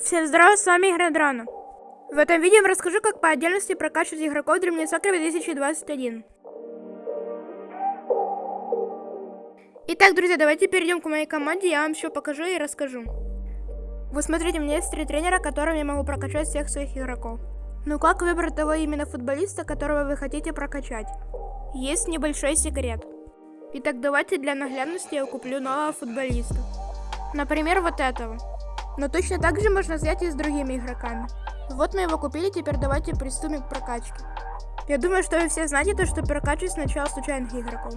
Всем здорова, с вами Игродрона. В этом видео я расскажу, как по отдельности прокачивать игроков Dream Soccer 2021. Итак, друзья, давайте перейдем к моей команде, я вам все покажу и расскажу. Вы смотрите, у меня есть три тренера, которым я могу прокачать всех своих игроков. Но как выбрать того именно футболиста, которого вы хотите прокачать? Есть небольшой секрет. Итак, давайте для наглядности я куплю нового футболиста. Например, вот этого. Но точно так же можно взять и с другими игроками. Вот мы его купили, теперь давайте приступим к прокачке. Я думаю, что вы все знаете то, что прокачивать сначала случайных игроков.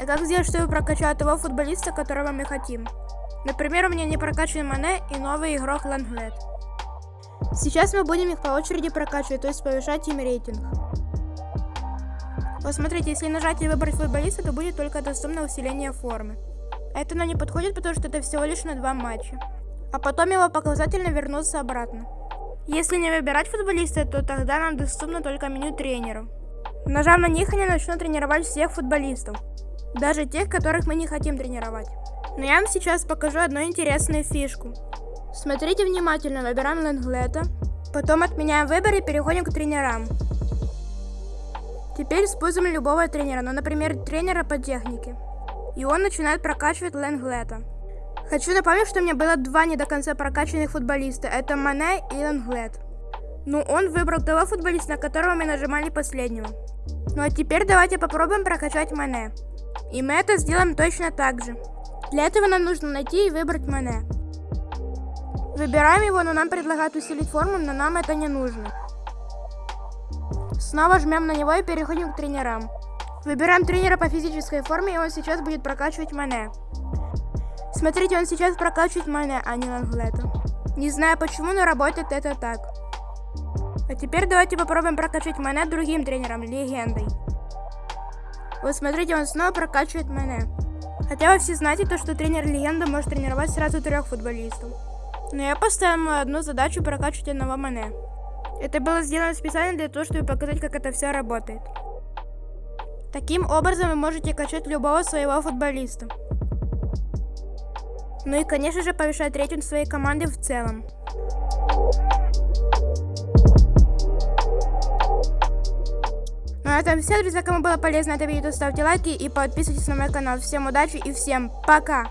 А как сделать, чтобы прокачать того футболиста, которого мы хотим? Например, у меня не прокачан Мане и новый игрок Ланглет. Сейчас мы будем их по очереди прокачивать, то есть повышать им рейтинг. Вот смотрите, если нажать и выбрать футболиста, то будет только доступно усиление формы. Это нам не подходит, потому что это всего лишь на два матча а потом его показательно вернуться обратно. Если не выбирать футболиста, то тогда нам доступно только меню тренеров. Нажав на них, они начнут тренировать всех футболистов, даже тех, которых мы не хотим тренировать. Но я вам сейчас покажу одну интересную фишку. Смотрите внимательно, выбираем Лэнглета, потом отменяем выбор и переходим к тренерам. Теперь используем любого тренера, ну, например, тренера по технике. И он начинает прокачивать Лэнглета. Хочу напомнить, что у меня было два не до конца прокачанных футболиста. Это Мане и Ланглет. Ну, он выбрал того футболиста, на которого мы нажимали последнего. Ну а теперь давайте попробуем прокачать Мане. И мы это сделаем точно так же. Для этого нам нужно найти и выбрать Мане. Выбираем его, но нам предлагают усилить форму, но нам это не нужно. Снова жмем на него и переходим к тренерам. Выбираем тренера по физической форме, и он сейчас будет прокачивать Мане. Смотрите, он сейчас прокачивает Мане, а не Ланглета. Не знаю почему, но работает это так. А теперь давайте попробуем прокачать Мане другим тренером, легендой. Вот смотрите, он снова прокачивает Мане. Хотя вы все знаете то, что тренер легенда может тренировать сразу трех футболистов. Но я поставил одну задачу прокачивать одного Мане. Это было сделано специально для того, чтобы показать, как это все работает. Таким образом вы можете качать любого своего футболиста. Ну и, конечно же, повышать рейтинг своей команды в целом. Ну а на этом все, друзья. Кому было полезно это видео, ставьте лайки и подписывайтесь на мой канал. Всем удачи и всем пока!